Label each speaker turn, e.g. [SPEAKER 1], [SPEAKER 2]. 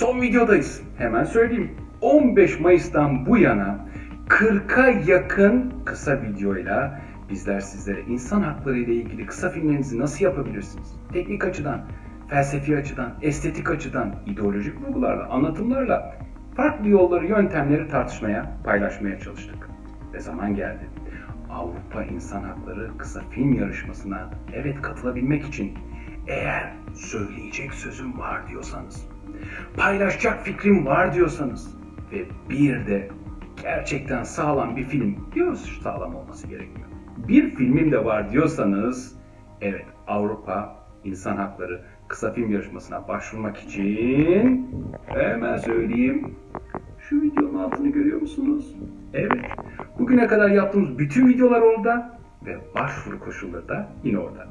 [SPEAKER 1] Son videodayız. Hemen söyleyeyim. 15 Mayıs'tan bu yana 40'a yakın kısa videoyla bizler sizlere insan hakları ile ilgili kısa filmlerinizi nasıl yapabilirsiniz? Teknik açıdan, felsefi açıdan, estetik açıdan, ideolojik vurgularla, anlatımlarla farklı yolları, yöntemleri tartışmaya, paylaşmaya çalıştık. Ve zaman geldi. Avrupa İnsan Hakları kısa film yarışmasına evet katılabilmek için eğer söyleyecek sözüm var diyorsanız, paylaşacak fikrim var diyorsanız ve bir de gerçekten sağlam bir film diyoruz sağlam olması gerekmiyor. Bir filmim de var diyorsanız evet Avrupa İnsan Hakları kısa film yarışmasına başvurmak için hemen söyleyeyim şu videonun altını görüyor musunuz? Evet. Bugüne kadar yaptığımız bütün videolar orada ve başvuru koşulları da yine orada.